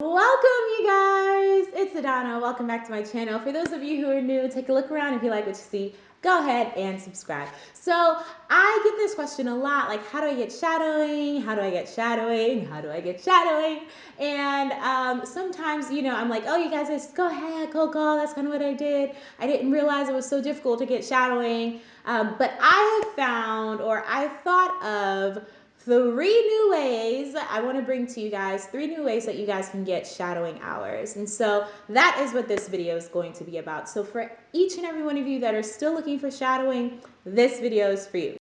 Welcome you guys, it's Adana. Welcome back to my channel. For those of you who are new, take a look around. If you like what you see, go ahead and subscribe. So I get this question a lot, like how do I get shadowing? How do I get shadowing? How do I get shadowing? And um, sometimes, you know, I'm like, oh, you guys just go ahead, go, go. That's kind of what I did. I didn't realize it was so difficult to get shadowing. Um, but I have found, or I thought of three new ways I want to bring to you guys, three new ways that you guys can get shadowing hours. And so that is what this video is going to be about. So for each and every one of you that are still looking for shadowing, this video is for you.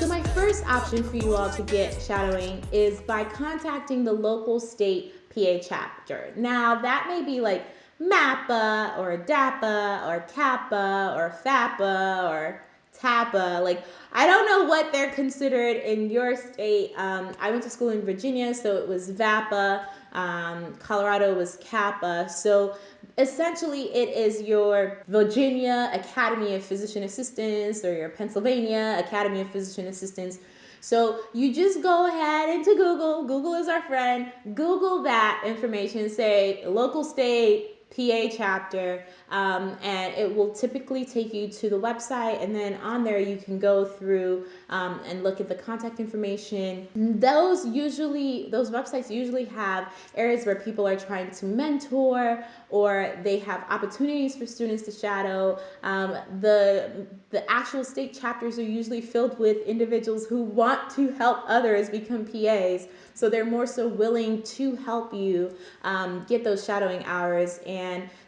So my first option for you all to get shadowing is by contacting the local state PA chapter. Now that may be like MAPPA or DAPA or CAPA or FAPA or TAPA. Like, I don't know what they're considered in your state. Um, I went to school in Virginia, so it was VAPA. Um, Colorado was CAPA. So essentially, it is your Virginia Academy of Physician Assistants or your Pennsylvania Academy of Physician Assistants. So you just go ahead into Google. Google is our friend. Google that information, say local state, PA chapter, um, and it will typically take you to the website. And then on there, you can go through um, and look at the contact information. Those usually, those websites usually have areas where people are trying to mentor or they have opportunities for students to shadow. Um, the, the actual state chapters are usually filled with individuals who want to help others become PAs. So they're more so willing to help you um, get those shadowing hours and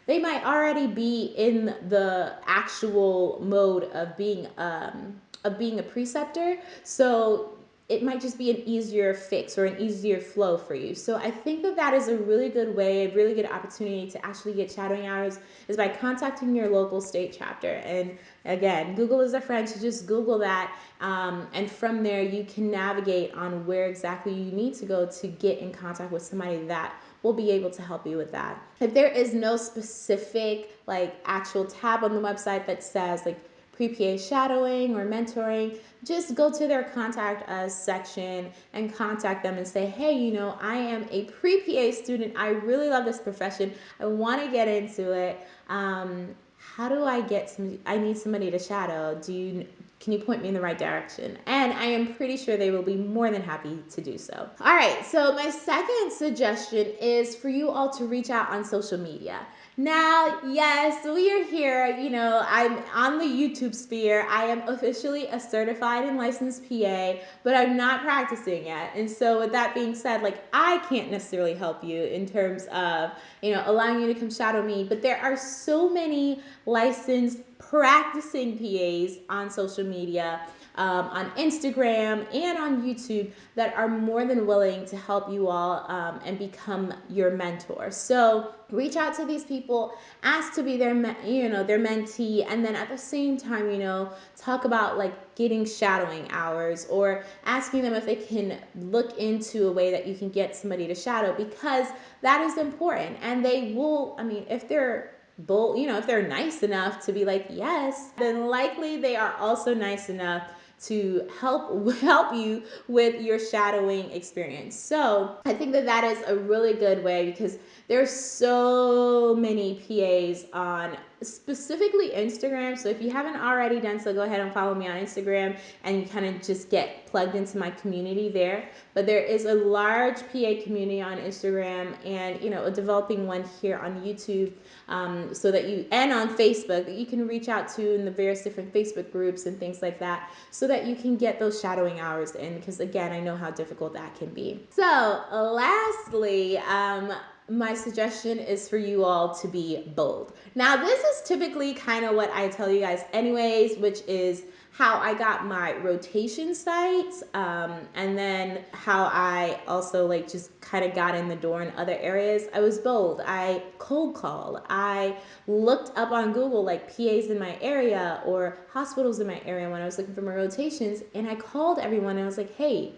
they might already be in the actual mode of being um, of being a preceptor. So it might just be an easier fix or an easier flow for you. So I think that that is a really good way, a really good opportunity to actually get shadowing hours is by contacting your local state chapter. And again, Google is a friend, so just Google that. Um, and from there, you can navigate on where exactly you need to go to get in contact with somebody that will be able to help you with that. If there is no specific like actual tab on the website that says like pre-PA shadowing or mentoring, just go to their contact us section and contact them and say, hey, you know, I am a pre-PA student. I really love this profession. I want to get into it. Um, how do I get some, I need somebody to shadow. Do you, can you point me in the right direction? And I am pretty sure they will be more than happy to do so. All right, so my second suggestion is for you all to reach out on social media. Now, yes, we are here. You know, I'm on the YouTube sphere. I am officially a certified and licensed PA, but I'm not practicing yet. And so, with that being said, like, I can't necessarily help you in terms of, you know, allowing you to come shadow me. But there are so many licensed practicing PAs on social media um, on Instagram and on YouTube that are more than willing to help you all um, and become your mentor. So reach out to these people, ask to be their, you know, their mentee, and then at the same time, you know, talk about like getting shadowing hours or asking them if they can look into a way that you can get somebody to shadow because that is important. And they will, I mean, if they're bold, you know, if they're nice enough to be like, yes, then likely they are also nice enough to help help you with your shadowing experience. So I think that that is a really good way because there's so many PAs on specifically Instagram. So if you haven't already done so, go ahead and follow me on Instagram and kind of just get plugged into my community there. But there is a large PA community on Instagram and, you know, a developing one here on YouTube um, so that you, and on Facebook that you can reach out to in the various different Facebook groups and things like that so that you can get those shadowing hours in because again, I know how difficult that can be. So lastly, um, my suggestion is for you all to be bold. Now, this is typically kind of what I tell you guys anyways, which is how I got my rotation sites um, and then how I also like just kind of got in the door in other areas. I was bold. I cold called. I looked up on Google like PAs in my area or hospitals in my area when I was looking for my rotations and I called everyone and I was like, hey,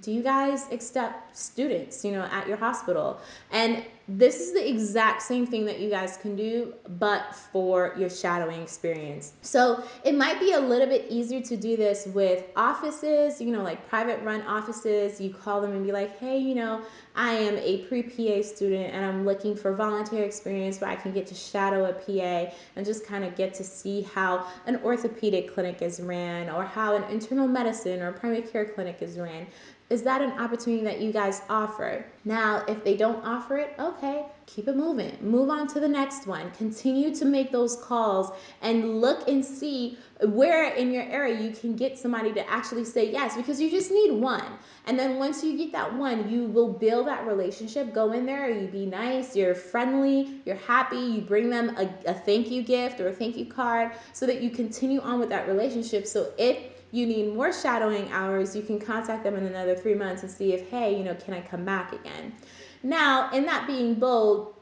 do you guys accept students, you know, at your hospital? And this is the exact same thing that you guys can do, but for your shadowing experience. So it might be a little bit easier to do this with offices, you know, like private run offices. You call them and be like, hey, you know, I am a pre PA student and I'm looking for volunteer experience where I can get to shadow a PA and just kind of get to see how an orthopedic clinic is ran or how an internal medicine or primary care clinic is ran is that an opportunity that you guys offer? Now, if they don't offer it, okay, keep it moving. Move on to the next one. Continue to make those calls and look and see where in your area you can get somebody to actually say yes because you just need one. And then once you get that one, you will build that relationship. Go in there, you be nice, you're friendly, you're happy, you bring them a, a thank you gift or a thank you card so that you continue on with that relationship. So if you need more shadowing hours, you can contact them in another three months and see if, hey, you know, can I come back again? Now, in that being bold,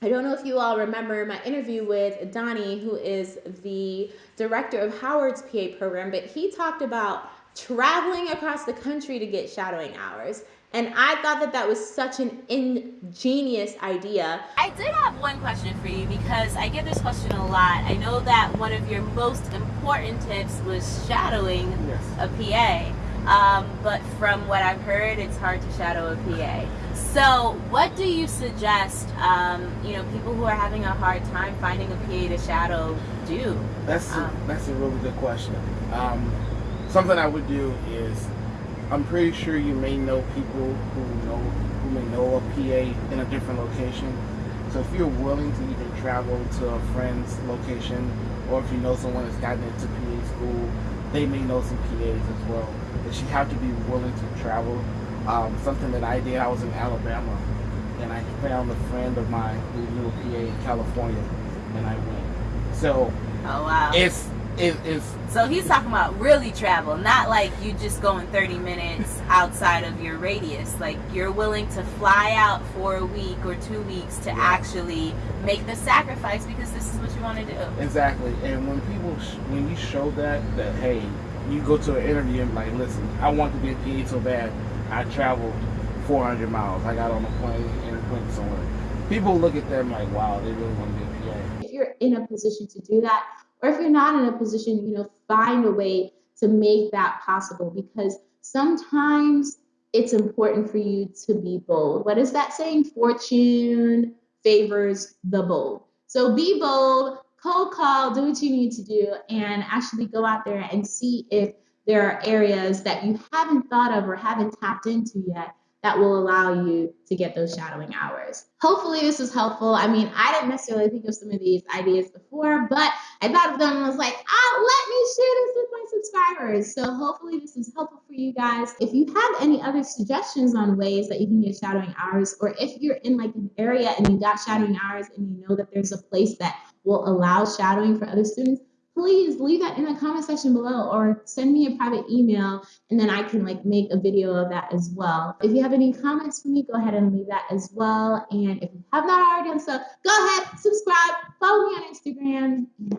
I don't know if you all remember my interview with Donnie, who is the director of Howard's PA program, but he talked about traveling across the country to get shadowing hours. And I thought that that was such an ingenious idea. I did have one question for you because I get this question a lot. I know that one of your most important tips was shadowing yes. a PA. Um, but from what I've heard, it's hard to shadow a PA. So, what do you suggest, um, you know, people who are having a hard time finding a PA to shadow do? That's a, um, that's a really good question. Um, something I would do is I'm pretty sure you may know people who know who may know a PA in a different location. So if you're willing to even travel to a friend's location, or if you know someone that's gotten into PA school, they may know some PAs as well. But you have to be willing to travel. Um, something that I did, I was in Alabama, and I found a friend of mine who knew a PA in California, and I went. So oh, wow. it's it is. So he's talking about really travel, not like you just going 30 minutes outside of your radius. Like you're willing to fly out for a week or two weeks to yeah. actually make the sacrifice because this is what you want to do. Exactly. And when people, when you show that, that hey, you go to an interview and like, listen, I want to be a PA so bad, I traveled 400 miles. I got on a plane and went somewhere. People look at them like, wow, they really want to be a PA. If you're in a position to do that, or if you're not in a position, you know, find a way to make that possible because sometimes it's important for you to be bold. What is that saying? Fortune favors the bold. So be bold, cold call, do what you need to do, and actually go out there and see if there are areas that you haven't thought of or haven't tapped into yet that will allow you to get those shadowing hours. Hopefully this was helpful. I mean, I didn't necessarily think of some of these ideas before, but I thought of them and was like, oh, let me share this with my subscribers. So hopefully this is helpful for you guys. If you have any other suggestions on ways that you can get shadowing hours, or if you're in like an area and you got shadowing hours and you know that there's a place that will allow shadowing for other students, please leave that in the comment section below or send me a private email and then I can like make a video of that as well. If you have any comments for me, go ahead and leave that as well. And if you have not already done so, go ahead, subscribe, follow me on Instagram, and